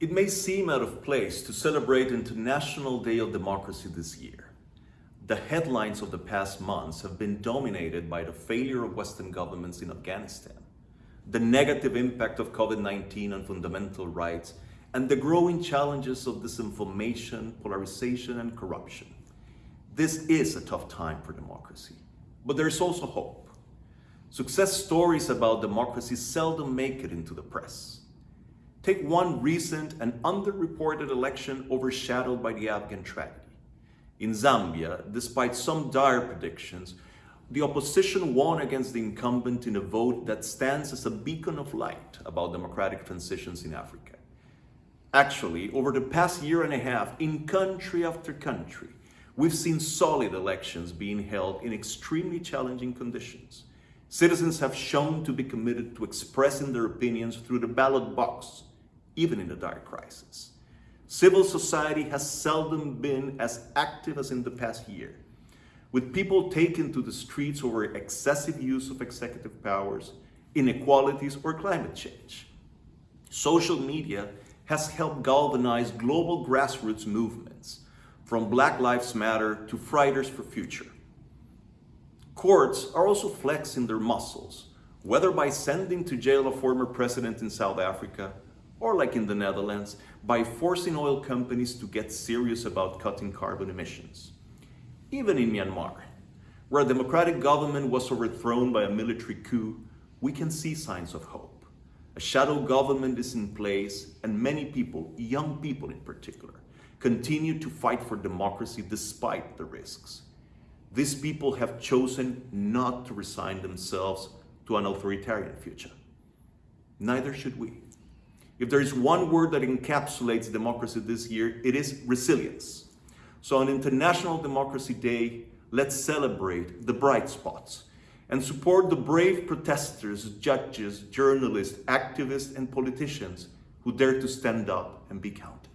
It may seem out of place to celebrate International Day of Democracy this year. The headlines of the past months have been dominated by the failure of Western governments in Afghanistan, the negative impact of COVID-19 on fundamental rights, and the growing challenges of disinformation, polarization, and corruption. This is a tough time for democracy, but there's also hope. Success stories about democracy seldom make it into the press. Take one recent and underreported election overshadowed by the Afghan tragedy. In Zambia, despite some dire predictions, the opposition won against the incumbent in a vote that stands as a beacon of light about democratic transitions in Africa. Actually, over the past year and a half, in country after country, we've seen solid elections being held in extremely challenging conditions. Citizens have shown to be committed to expressing their opinions through the ballot box even in a dire crisis. Civil society has seldom been as active as in the past year, with people taken to the streets over excessive use of executive powers, inequalities, or climate change. Social media has helped galvanize global grassroots movements, from Black Lives Matter to Fridays for Future. Courts are also flexing their muscles, whether by sending to jail a former president in South Africa or like in the Netherlands, by forcing oil companies to get serious about cutting carbon emissions. Even in Myanmar, where a democratic government was overthrown by a military coup, we can see signs of hope. A shadow government is in place and many people, young people in particular, continue to fight for democracy despite the risks. These people have chosen not to resign themselves to an authoritarian future. Neither should we. If there is one word that encapsulates democracy this year, it is resilience. So on International Democracy Day, let's celebrate the bright spots and support the brave protesters, judges, journalists, activists, and politicians who dare to stand up and be counted.